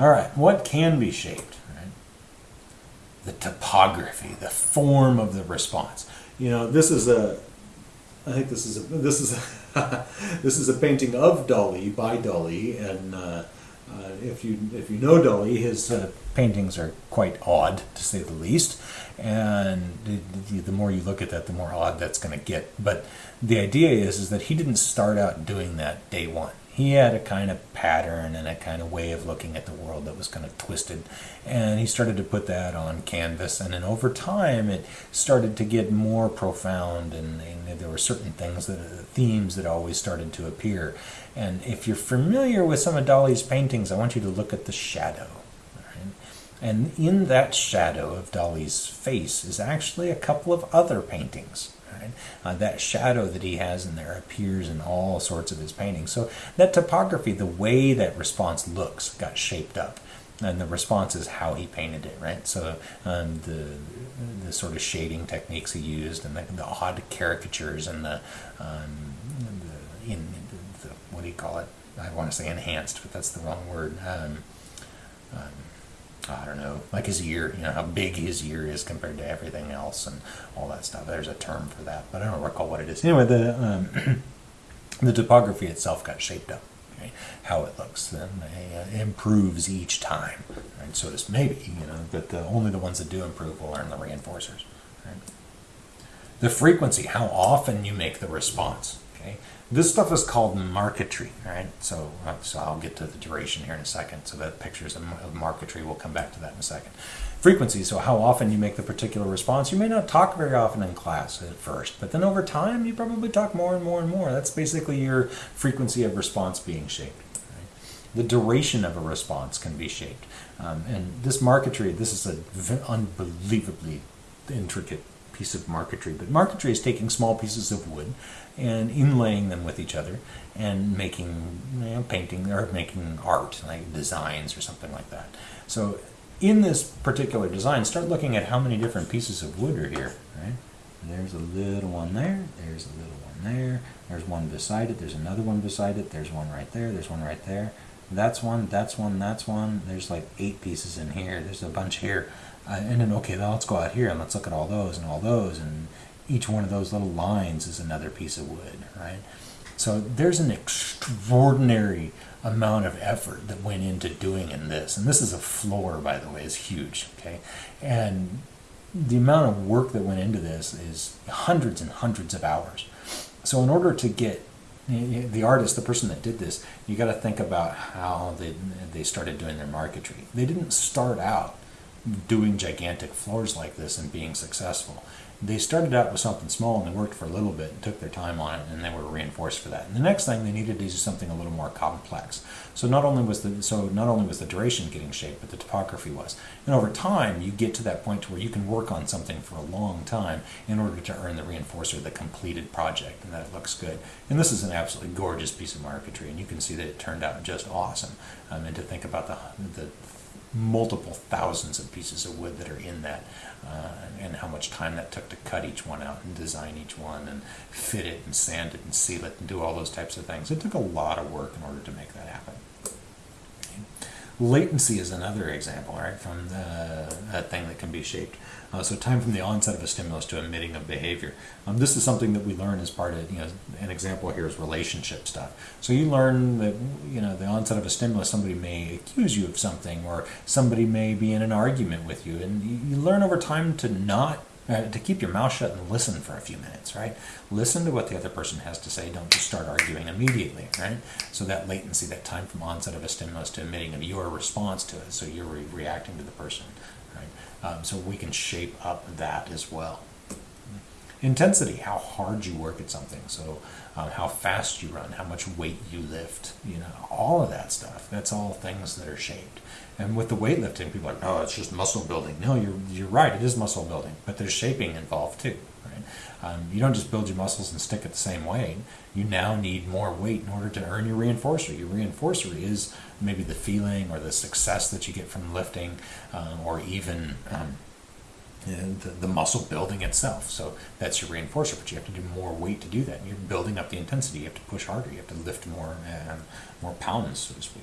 All right, what can be shaped? Right? The topography, the form of the response. You know, this is a. I think this is a this is a, this is a painting of Dali by Dali, and uh, uh, if you if you know Dali, his uh, paintings are quite odd to say the least, and the, the more you look at that, the more odd that's going to get. But the idea is is that he didn't start out doing that day one he had a kind of pattern and a kind of way of looking at the world that was kind of twisted. And he started to put that on canvas. And then over time, it started to get more profound. And, and there were certain things, that uh, themes that always started to appear. And if you're familiar with some of Dali's paintings, I want you to look at the shadow. And in that shadow of Dali's face is actually a couple of other paintings Uh, that shadow that he has in there appears in all sorts of his paintings. So that topography, the way that response looks, got shaped up. And the response is how he painted it, right? So um, the the sort of shading techniques he used, and the, the odd caricatures, and the, um, the in the, what do you call it? I want to say enhanced, but that's the wrong word. Um, um I don't know, like his ear, you know, how big his ear is compared to everything else and all that stuff. There's a term for that, but I don't recall what it is. Anyway, the, um, the topography itself got shaped up, okay? how it looks, then uh, improves each time. And so does maybe, you know, but the, only the ones that do improve will earn the reinforcers. Right? The frequency, how often you make the response. Okay, this stuff is called marquetry, right? So, uh, so I'll get to the duration here in a second. So the pictures of, marquetry, we'll come back to that in a second. Frequency, so how often you make the particular response. You may not talk very often in class at first, but then over time you probably talk more and more and more. That's basically your frequency of response being shaped. The duration of a response can be shaped. Um, and this marquetry, this is an unbelievably intricate piece of marquetry. But marquetry is taking small pieces of wood and inlaying them with each other and making you know, painting or making art, like designs or something like that. So in this particular design, start looking at how many different pieces of wood are here. Right? There's a little one there. There's a little one there. There's one beside it. There's another one beside it. There's one right there. There's one right there. That's one. That's one. That's one. There's like eight pieces in here. There's a bunch here. Uh, and then okay, now let's go out here and let's look at all those and all those and each one of those little lines is another piece of wood, right? So there's an extraordinary amount of effort that went into doing in this. And this is a floor, by the way, is huge, okay? And the amount of work that went into this is hundreds and hundreds of hours. So in order to get the artist, the person that did this, you got to think about how they they started doing their marquetry. They didn't start out doing gigantic floors like this and being successful they started out with something small and they worked for a little bit and took their time on it and they were reinforced for that. And the next thing they needed to do something a little more complex. So not only was the so not only was the duration getting shaped, but the topography was. And over time, you get to that point to where you can work on something for a long time in order to earn the reinforcer, the completed project, and that it looks good. And this is an absolutely gorgeous piece of marquetry, and you can see that it turned out just awesome. Um, and to think about the the multiple thousands of pieces of wood that are in that uh, and how much time that took to cut each one out and design each one and fit it and sand it and seal it and do all those types of things. It took a lot of work in order to make that happen. Latency is another example, right, from the, a thing that can be shaped. Uh, so time from the onset of a stimulus to emitting of behavior. Um, this is something that we learn as part of, you know, an example here is relationship stuff. So you learn that, you know, the onset of a stimulus, somebody may accuse you of something or somebody may be in an argument with you. And you, you learn over time to not uh, to keep your mouth shut and listen for a few minutes, right? Listen to what the other person has to say. Don't just start arguing immediately, right? So that latency, that time from onset of a stimulus to emitting of your response to it, so you're re reacting to the person, right? Um, so we can shape up that as well. Intensity, how hard you work at something. So um, how fast you run, how much weight you lift, you know, all of that stuff. That's all things that are shaped. And with the weightlifting, people are like, oh, it's just muscle building. No, you're, you're right, it is muscle building, but there's shaping involved too. Right? Um, you don't just build your muscles and stick it the same way. You now need more weight in order to earn your reinforcer. Your reinforcer is maybe the feeling or the success that you get from lifting, uh, or even um, the, the, muscle building itself. So that's your reinforcer, but you have to do more weight to do that. You're building up the intensity. You have to push harder. You have to lift more, um, more pounds, so to speak.